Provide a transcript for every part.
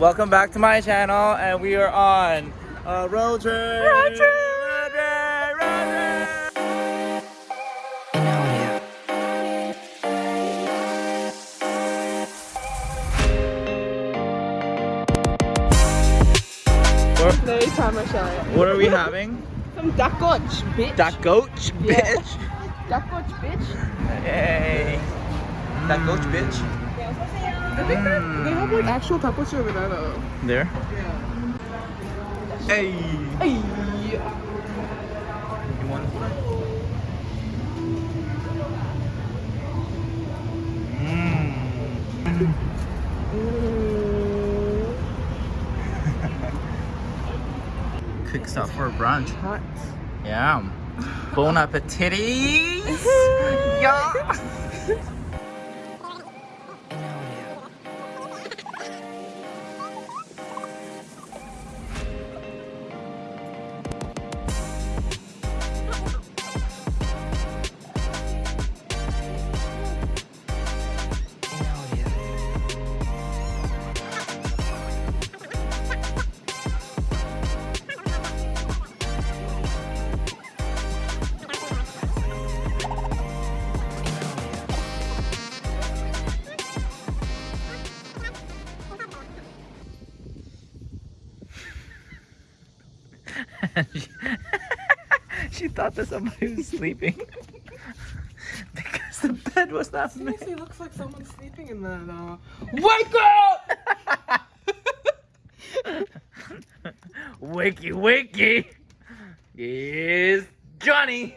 Welcome back to my channel, and we are on a road trip. Road trip. Road trip. Road trip. What, are we having? Some dakotch, bitch. That goat, Yeah. bitch. dakotch, bitch. Hey. That goat, bitch. I think that they have like actual dakotch over there though. There. Yeah. Hey. Ay. You want Mm. Mm. Quick stop for brunch. Hot. Yeah. Bon appetit. yeah. she, she thought that somebody was sleeping because the bed was not moving. Seriously looks like someone's sleeping in there now. Uh, Wake up! wakey, wakey. Here's Johnny.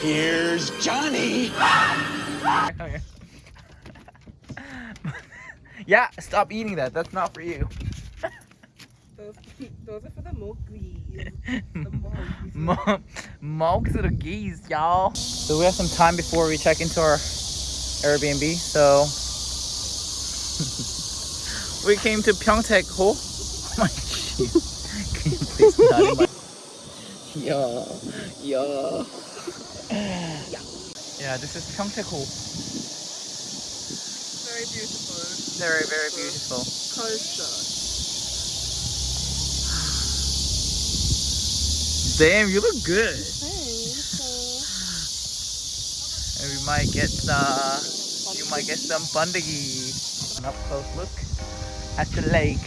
Here's Johnny. yeah, stop eating that. That's not for you. Those, are for the Mowglis. The Mogs the geese, y'all. So we have some time before we check into our Airbnb. So we came to Pyeongtaek Ho. Oh my. Can you please not my Yeah, yeah. Yeah, this is Pyeongtaek Ho. Very beautiful. Very, very beautiful. Culture. Damn, you look good. Thanks. And we might get uh you might get some bandagi. An up close look at the lake.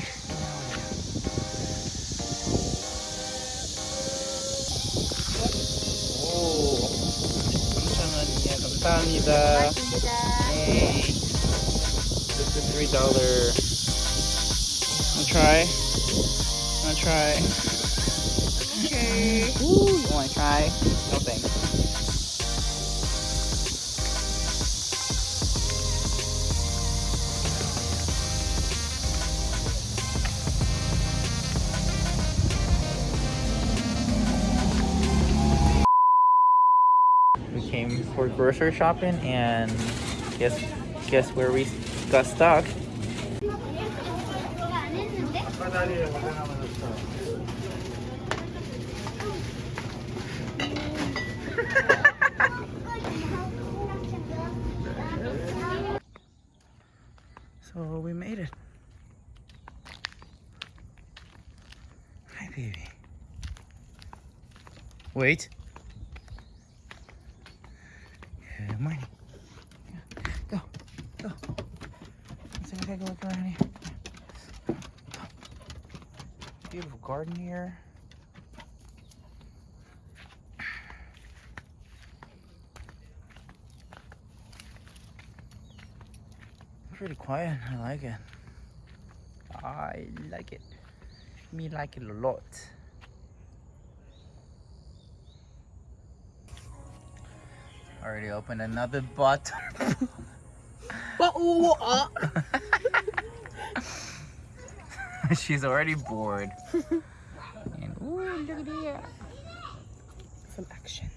오, 3,000원이야. 감사합니다. Hey. This is three dollar. Wanna try? Wanna try? Okay. Ooh, you wanna try? No thanks. We came for grocery shopping and guess guess where we got stuck. So we made it. Hi baby. Wait. Good morning. Go, go. Let's take a look around here. Beautiful garden here. Pretty quiet. I like it. I like it. Me like it a lot. Already opened another bottle. But ooh. She's already bored. and ooh, look at here. Some action.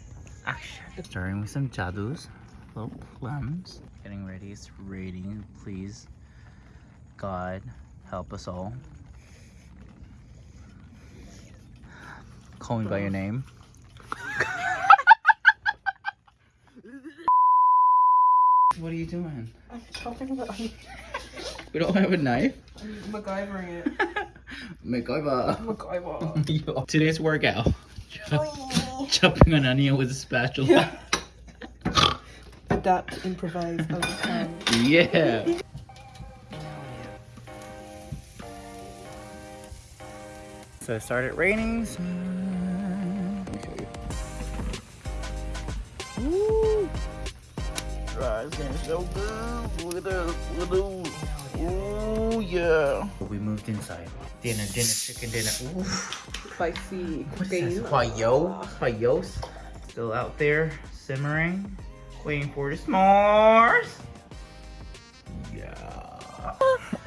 Action. Starting with some jadus, little plums. Getting ready, it's raining. Please, God, help us all. Call me by your name. what are you doing? I'm chopping the onion. We don't have a knife. I'm MacGyvering it. MacGyver. MacGyver. Today's workout. Chopping an onion with a spatula. Adapt, improvise as you can. Yeah. So it started raining. So... Ah, so good. Look at this. Look at those. Ooh, yeah. We moved inside. Dinner, dinner, chicken dinner. Ooh. Spicy What is cooking. this? Huayo? Huayos? Still out there, simmering, waiting for the s'mores. Yeah.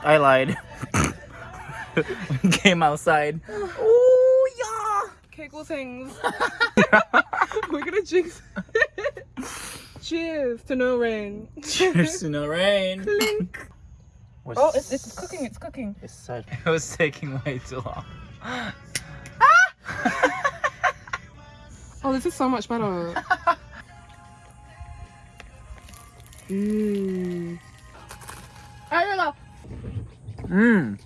I lied. Came outside. Oh yeah. Kegel things. We're gonna jinx. Cheers to no rain. Cheers to no rain. Clink. What's- Oh, it's, it's cooking. It's cooking. It's such. It was taking way too long. Ah! Oh, this is so much better. Mmm. Mmm.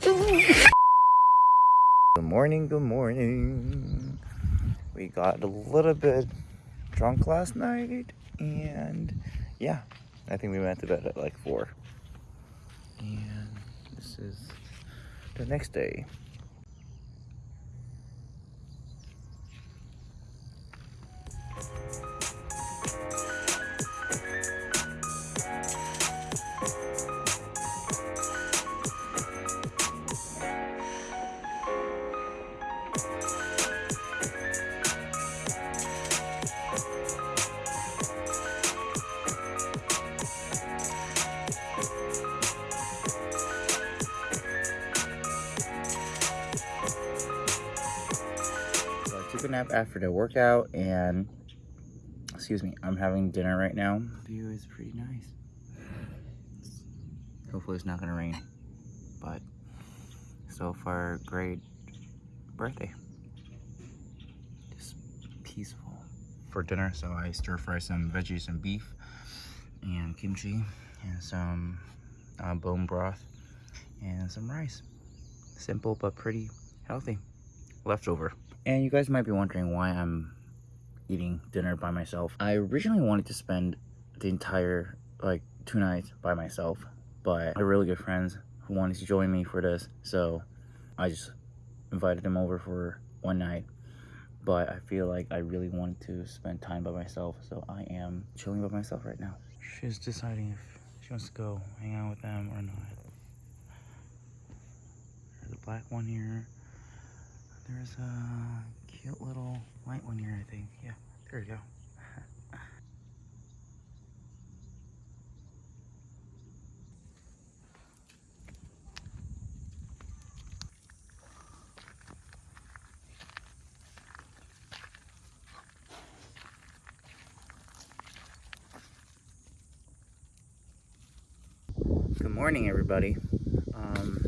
Please, good morning, good morning. We got a little bit drunk last night and yeah, I think we went to bed at like 4. And this is the next day. Took a nap after the workout, and excuse me, I'm having dinner right now. View is pretty nice. Hopefully, it's not gonna rain, but so far, great birthday. Just peaceful. For dinner, so I stir fry some veggies and beef, and kimchi, and some uh, bone broth, and some rice. Simple but pretty healthy. Leftover. And you guys might be wondering why I'm eating dinner by myself. I originally wanted to spend the entire like two nights by myself, but I have really good friends who wanted to join me for this, so I just invited them over for one night. But I feel like I really wanted to spend time by myself, so I am chilling by myself right now. She's deciding if she wants to go hang out with them or not. There's a black one here. There's a cute little white one here, I think. Yeah, there you go. Good morning, everybody. Um,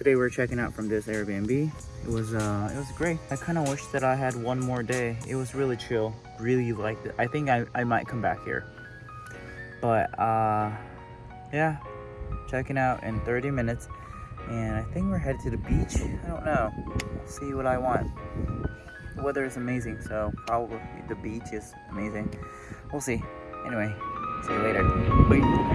today we're checking out from this Airbnb. It was uh, it was great. I kind of wish that I had one more day. It was really chill. Really liked it. I think I, I might come back here. But uh, yeah, checking out in 30 minutes, and I think we're headed to the beach. I don't know. We'll see what I want. The weather is amazing, so probably the beach is amazing. We'll see. Anyway, see you later. Bye.